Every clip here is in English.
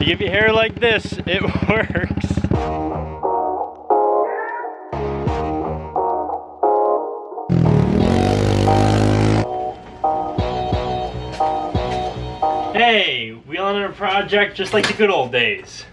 To give you hair like this, it works. Hey, we on a project just like the good old days.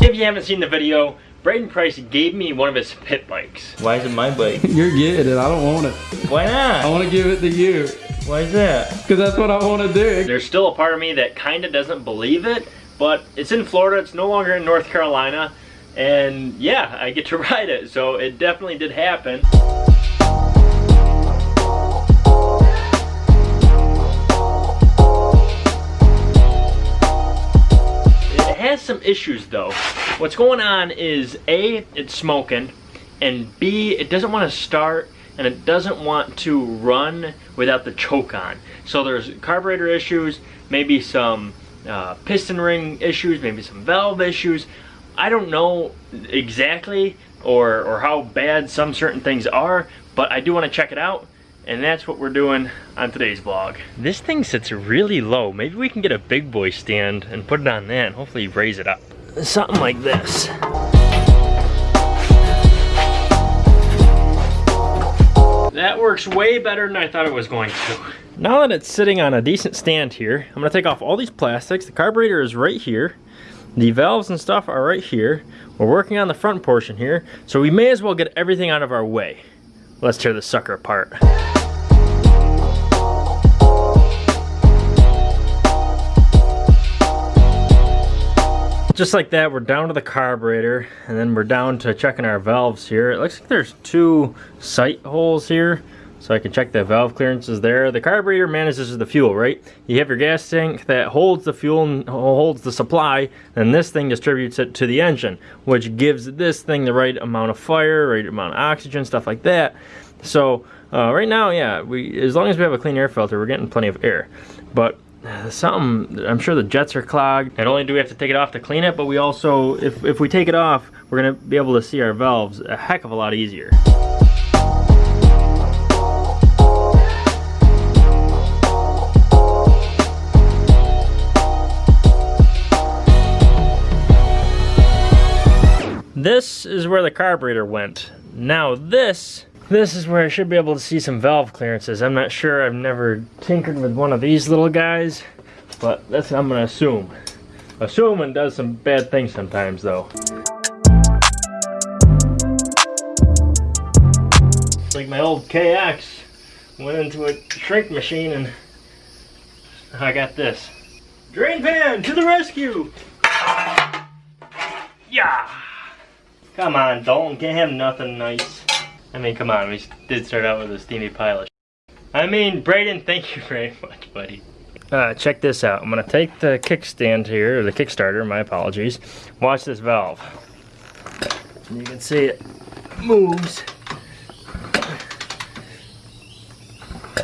If you haven't seen the video, Braden Price gave me one of his pit bikes. Why is it my bike? You're getting it. I don't want it. Why not? I want to give it to you. Why is that? Because that's what I want to do. There's still a part of me that kind of doesn't believe it, but it's in Florida, it's no longer in North Carolina, and yeah, I get to ride it, so it definitely did happen. It has some issues though. What's going on is A, it's smoking, and B, it doesn't want to start and it doesn't want to run without the choke on. So there's carburetor issues, maybe some uh, piston ring issues, maybe some valve issues. I don't know exactly or, or how bad some certain things are, but I do want to check it out. And that's what we're doing on today's vlog. This thing sits really low. Maybe we can get a big boy stand and put it on that and hopefully raise it up. Something like this. That works way better than I thought it was going to. Now that it's sitting on a decent stand here, I'm gonna take off all these plastics. The carburetor is right here. The valves and stuff are right here. We're working on the front portion here, so we may as well get everything out of our way. Let's tear this sucker apart. Just like that, we're down to the carburetor, and then we're down to checking our valves here. It looks like there's two sight holes here, so I can check the valve clearances there. The carburetor manages the fuel, right? You have your gas tank that holds the fuel and holds the supply, and this thing distributes it to the engine, which gives this thing the right amount of fire, right amount of oxygen, stuff like that. So uh, right now, yeah, we as long as we have a clean air filter, we're getting plenty of air. But something, I'm sure the jets are clogged. Not only do we have to take it off to clean it, but we also, if, if we take it off, we're gonna be able to see our valves a heck of a lot easier. This is where the carburetor went. Now this, this is where I should be able to see some valve clearances. I'm not sure, I've never tinkered with one of these little guys, but that's I'm gonna assume. Assuming does some bad things sometimes though. Like my old KX went into a shrink machine and I got this. Drain pan to the rescue! Yeah! Come on, Dalton, can't have nothing nice. I mean, come on, we did start out with a steamy pile of I mean, Braden, thank you very much, buddy. Uh, check this out. I'm gonna take the kickstand here, or the Kickstarter, my apologies. Watch this valve. You can see it moves.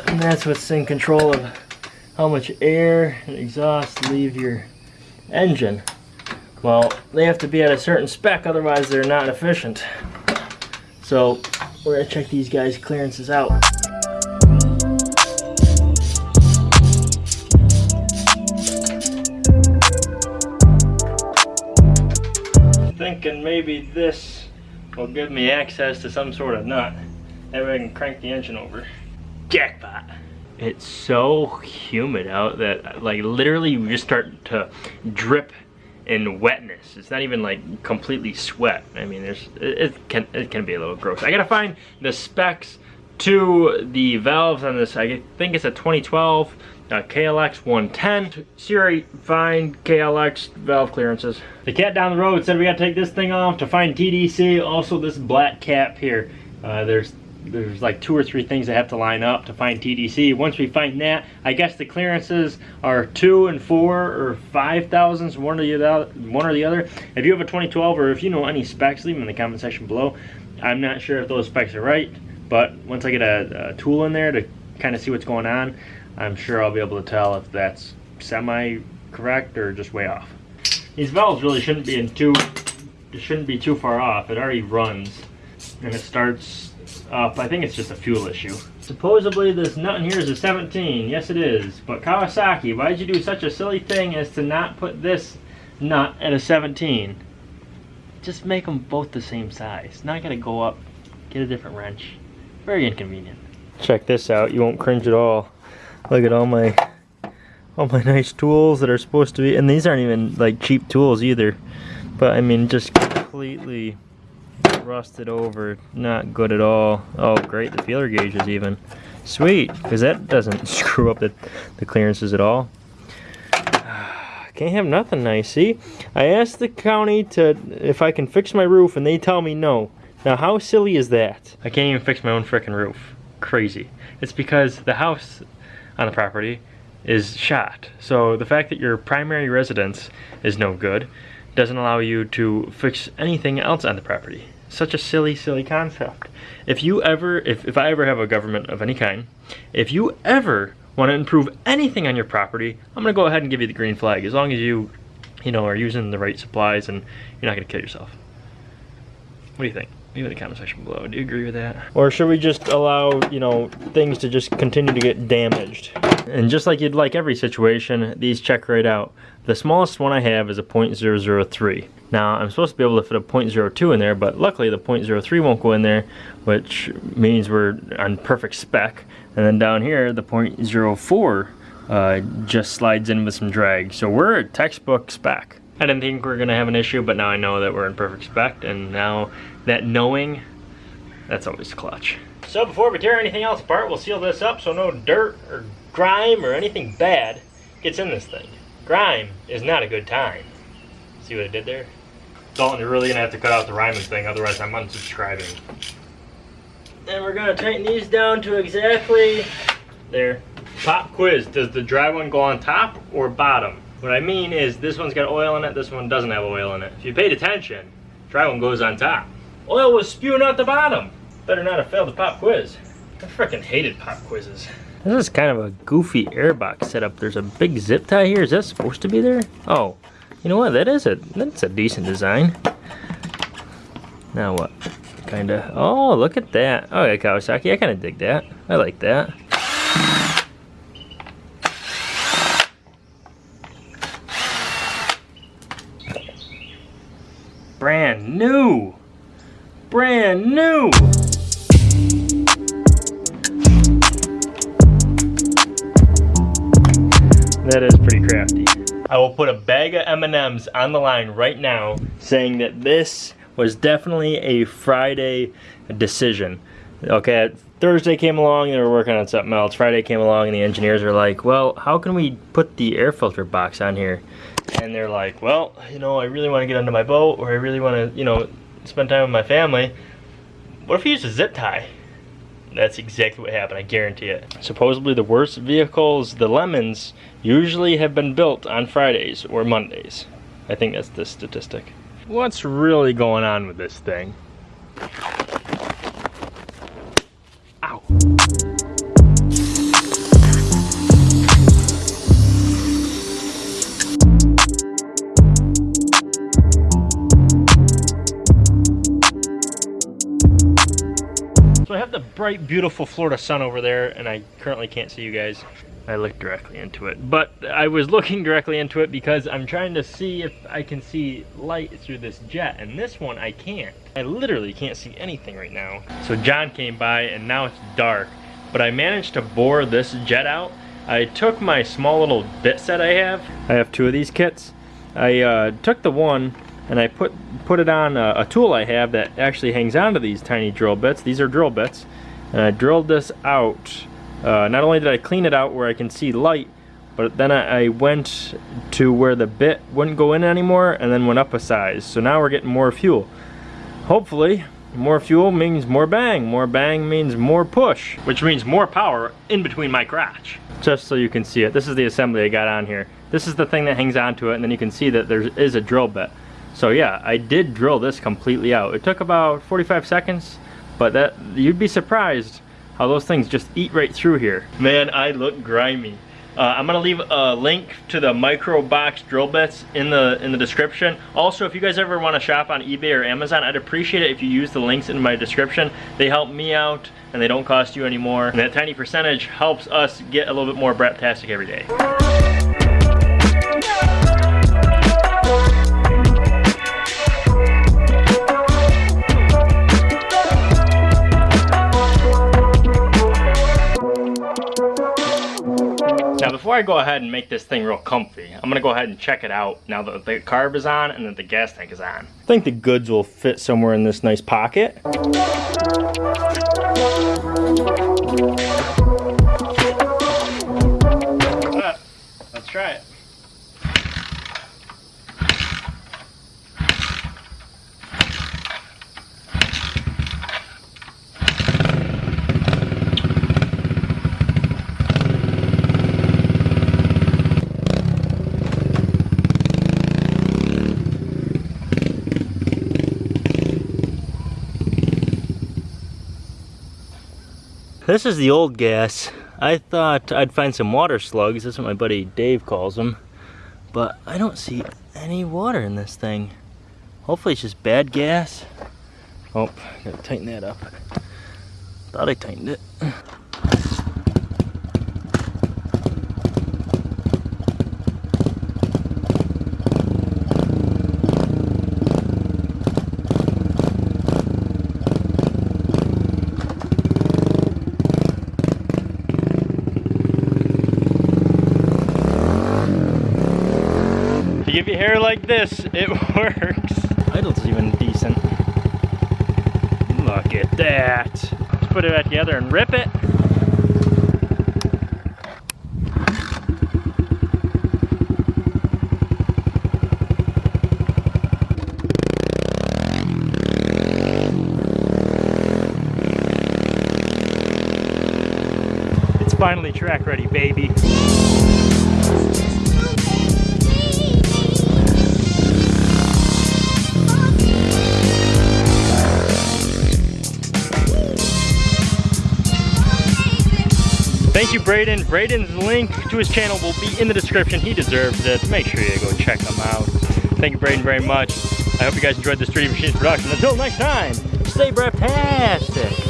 And that's what's in control of how much air and exhaust leave your engine. Well, they have to be at a certain spec, otherwise they're not efficient. So, we're gonna check these guys' clearances out. Thinking maybe this will give me access to some sort of nut. That way I can crank the engine over. Jackpot! It's so humid out that like literally you just start to drip in wetness. It's not even like completely sweat. I mean, there's it, can it can be a little gross. I gotta find the specs to the valves on this. I think it's a 2012 uh, KLX 110. Siri, find KLX valve clearances. The cat down the road said we gotta take this thing off to find TDC. Also, this black cap here. Uh, there's there's like two or three things that have to line up to find TDC. Once we find that, I guess the clearances are two and four or five thousandths, one or the other. One or the other. If you have a 2012 or if you know any specs, leave them in the comment section below. I'm not sure if those specs are right, but once I get a, a tool in there to kind of see what's going on, I'm sure I'll be able to tell if that's semi correct or just way off. These valves really shouldn't be in too it shouldn't be too far off. It already runs and it starts up. I think it's just a fuel issue. Supposedly this nut in here is a 17. Yes it is. But Kawasaki, why did you do such a silly thing as to not put this nut at a 17? Just make them both the same size. Not gonna go up, get a different wrench. Very inconvenient. Check this out, you won't cringe at all. Look at all my all my nice tools that are supposed to be, and these aren't even like cheap tools either. But I mean, just completely rusted over, not good at all. Oh great, the feeler gauges even. Sweet, because that doesn't screw up the, the clearances at all. Can't have nothing nice, see? I asked the county to if I can fix my roof and they tell me no. Now how silly is that? I can't even fix my own frickin' roof. Crazy. It's because the house on the property is shot. So the fact that your primary residence is no good doesn't allow you to fix anything else on the property. Such a silly, silly concept. If you ever, if, if I ever have a government of any kind, if you ever want to improve anything on your property, I'm going to go ahead and give you the green flag as long as you, you know, are using the right supplies and you're not going to kill yourself. What do you think? Leave it in the comment section below. Do you agree with that? Or should we just allow, you know, things to just continue to get damaged? And just like you'd like every situation, these check right out. The smallest one I have is a .003. Now, I'm supposed to be able to fit a .02 in there, but luckily the .03 won't go in there, which means we're on perfect spec. And then down here, the .04 uh, just slides in with some drag. So we're a textbook spec. I didn't think we were gonna have an issue, but now I know that we're in perfect spec, and now that knowing, that's always clutch. So before we tear anything else apart, we'll seal this up so no dirt or grime or anything bad gets in this thing. Grime is not a good time. See what I did there? Dalton, you're really gonna have to cut out the rhyming thing, otherwise I'm unsubscribing. And we're gonna tighten these down to exactly there. Pop quiz, does the dry one go on top or bottom? What I mean is this one's got oil in it, this one doesn't have oil in it. If you paid attention, dry one goes on top. Oil was spewing out the bottom. Better not have failed the pop quiz. I freaking hated pop quizzes. This is kind of a goofy airbox setup. There's a big zip tie here. Is that supposed to be there? Oh, you know what? That is a that's a decent design. Now what? Kinda. Oh, look at that. Oh yeah, Kawasaki. I kind of dig that. I like that. I will put a bag of M&Ms on the line right now saying that this was definitely a Friday decision. Okay, Thursday came along, they were working on something else. Friday came along and the engineers are like, well, how can we put the air filter box on here? And they're like, well, you know, I really want to get under my boat or I really want to, you know, spend time with my family. What if we use a zip tie? That's exactly what happened, I guarantee it. Supposedly the worst vehicles, the Lemons, usually have been built on Fridays or Mondays. I think that's the statistic. What's really going on with this thing? So I have the bright, beautiful Florida sun over there, and I currently can't see you guys. I looked directly into it. But I was looking directly into it because I'm trying to see if I can see light through this jet, and this one I can't. I literally can't see anything right now. So John came by, and now it's dark, but I managed to bore this jet out. I took my small little bit set I have. I have two of these kits. I uh, took the one and I put put it on a, a, tool I have that actually hangs onto these tiny drill bits. These are drill bits. And I drilled this out. Uh, not only did I clean it out where I can see light, but then I, I went to where the bit wouldn't go in anymore and then went up a size. So now we're getting more fuel. Hopefully, more fuel means more bang. More bang means more push, which means more power in between my crotch. Just so you can see it, this is the assembly I got on here. This is the thing that hangs onto it, and then you can see that there is a drill bit. So yeah, I did drill this completely out. It took about 45 seconds, but that you'd be surprised how those things just eat right through here. Man, I look grimy. Uh, I'm gonna leave a link to the micro box drill bits in the in the description. Also, if you guys ever want to shop on eBay or Amazon, I'd appreciate it if you use the links in my description. They help me out and they don't cost you anymore. And that tiny percentage helps us get a little bit more Braptastic every day. Before I go ahead and make this thing real comfy, I'm gonna go ahead and check it out now that the carb is on and that the gas tank is on. I think the goods will fit somewhere in this nice pocket. Let's try it. This is the old gas. I thought I'd find some water slugs. That's what my buddy Dave calls them. But I don't see any water in this thing. Hopefully it's just bad gas. Oh, gotta tighten that up. Thought I tightened it. Give you hair like this, it works. Idle's even decent. Look at that. Let's put it back together and rip it. It's finally track ready, baby. Thank you, Braden. Braden's link to his channel will be in the description. He deserves it. Make sure you go check him out. Thank you, Braden, very much. I hope you guys enjoyed this 3D Machines production. Until next time, stay braptastic.